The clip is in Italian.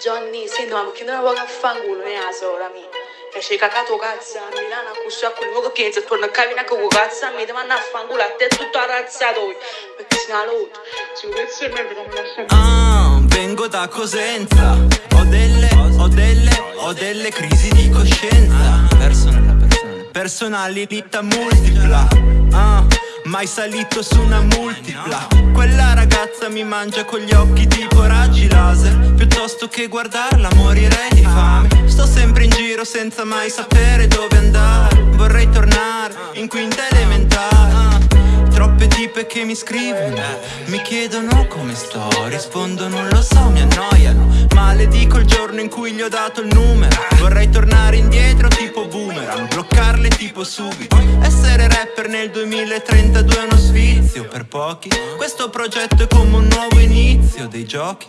Johnny, se no, perché non avevo a fanculo, ne la sora mia. E c'è cacato cazzo a Milano a cuscio a quel che pensa, torna a camminare con cazzo a me, ti vanno a fanculo a te tutto arrazzato. Perché se ne lotta, ci penso me però mi lascia Ah, vengo da Cosenza, ho delle, ho delle, ho delle crisi di coscienza. Personale, personale. Personalità multipla. Ah, mai salito su una multipla. Quella ragazza mi mangia con gli occhi tipo raggi laser. Che guardarla morirei di fame. Sto sempre in giro senza mai sapere dove andare. Vorrei tornare in quinta elementare. Troppe tipe che mi scrivono, mi chiedono come sto, rispondo non lo so, mi annoiano. Maledico il giorno in cui gli ho dato il numero. Vorrei tornare indietro tipo boomerang, bloccarle tipo subito. Essere rapper nel 2032 è uno sfizio per pochi. Questo progetto è come un nuovo inizio dei giochi.